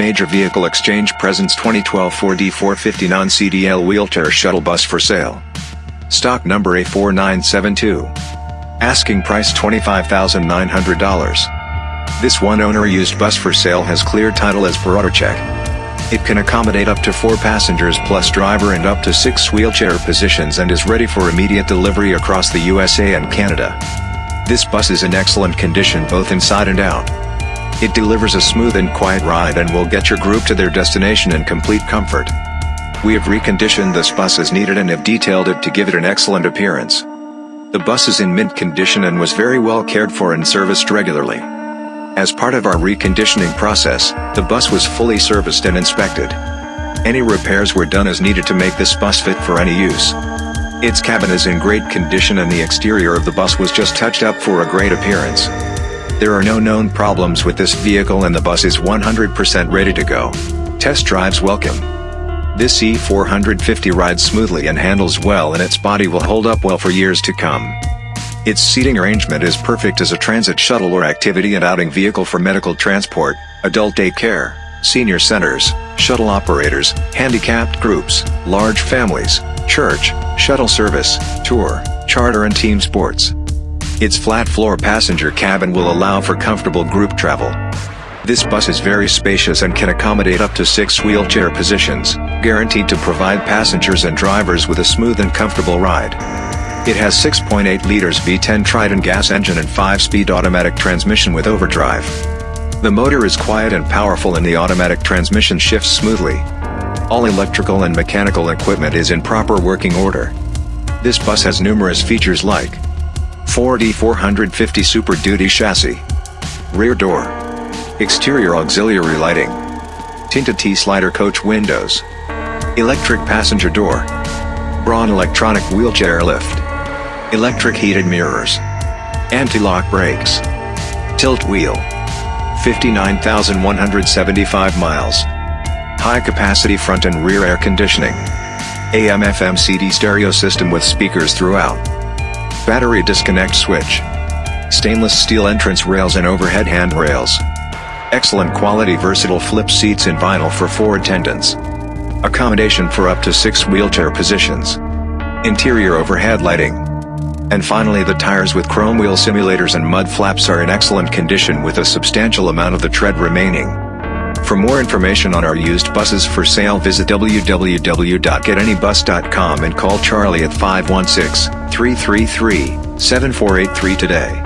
Major Vehicle Exchange presents 2012 Ford E450 non-CDL wheelchair shuttle bus for sale. Stock number A4972. Asking price $25,900. This one-owner used bus for sale has clear title as per AutoCheck. It can accommodate up to 4 passengers plus driver and up to 6 wheelchair positions and is ready for immediate delivery across the USA and Canada. This bus is in excellent condition both inside and out. It delivers a smooth and quiet ride and will get your group to their destination in complete comfort. We have reconditioned this bus as needed and have detailed it to give it an excellent appearance. The bus is in mint condition and was very well cared for and serviced regularly. As part of our reconditioning process, the bus was fully serviced and inspected. Any repairs were done as needed to make this bus fit for any use. Its cabin is in great condition and the exterior of the bus was just touched up for a great appearance. There are no known problems with this vehicle and the bus is 100% ready to go. Test drives welcome. This E450 rides smoothly and handles well and its body will hold up well for years to come. Its seating arrangement is perfect as a transit shuttle or activity and outing vehicle for medical transport, adult daycare, senior centers, shuttle operators, handicapped groups, large families, church, shuttle service, tour, charter and team sports. Its flat-floor passenger cabin will allow for comfortable group travel. This bus is very spacious and can accommodate up to six wheelchair positions, guaranteed to provide passengers and drivers with a smooth and comfortable ride. It has 6.8 liters V10 Triton gas engine and 5-speed automatic transmission with overdrive. The motor is quiet and powerful and the automatic transmission shifts smoothly. All electrical and mechanical equipment is in proper working order. This bus has numerous features like Ford E450 Super Duty chassis. Rear door. Exterior auxiliary lighting. Tinted T-slider coach windows. Electric passenger door. Braun electronic wheelchair lift. Electric heated mirrors. Anti-lock brakes. Tilt wheel. 59,175 miles. High capacity front and rear air conditioning. AM FM CD stereo system with speakers throughout. Battery disconnect switch. Stainless steel entrance rails and overhead handrails. Excellent quality versatile flip seats in vinyl for four attendants. Accommodation for up to six wheelchair positions. Interior overhead lighting. And finally the tires with chrome wheel simulators and mud flaps are in excellent condition with a substantial amount of the tread remaining. For more information on our used buses for sale visit www.getanybus.com and call Charlie at 516 333 7483 today.